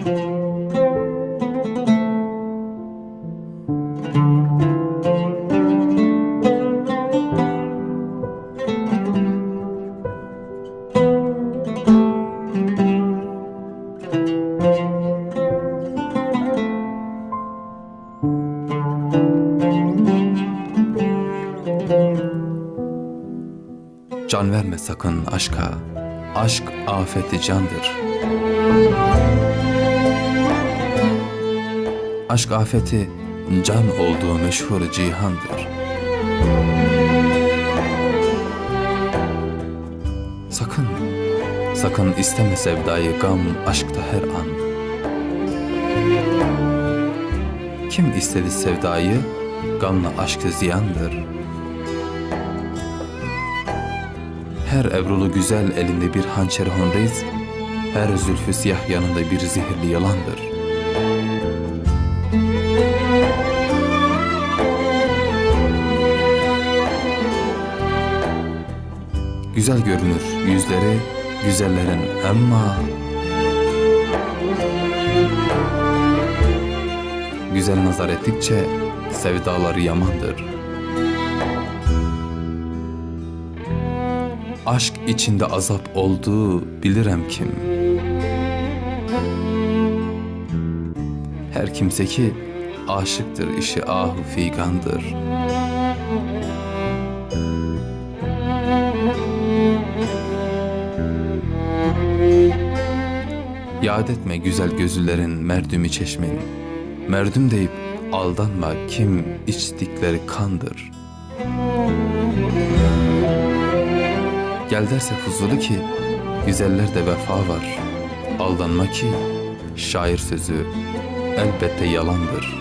Can verme sakın aşka, aşk afeti candır. Aşk afeti can olduğu meşhur cihandır. Sakın, sakın isteme sevdayı gam aşkta her an. Kim istedi sevdayı, gamla aşkı ziyandır. Her evrulu güzel elinde bir hançer honriz, her zülfü siyah yanında bir zehirli yalandır. Güzel görünür yüzleri güzellerin ama Güzel nazar ettikçe sevdaları yamandır. Aşk içinde azap olduğu bilirem kim. Her kimse ki aşıktır işi ahu figandır. Yad etme güzel gözlülerin merdümü çeşmeni. Merdüm deyip aldanma kim içtikleri kandır. Gel derse fuzulu ki güzellerde vefa var. Aldanma ki şair sözü elbette yalandır.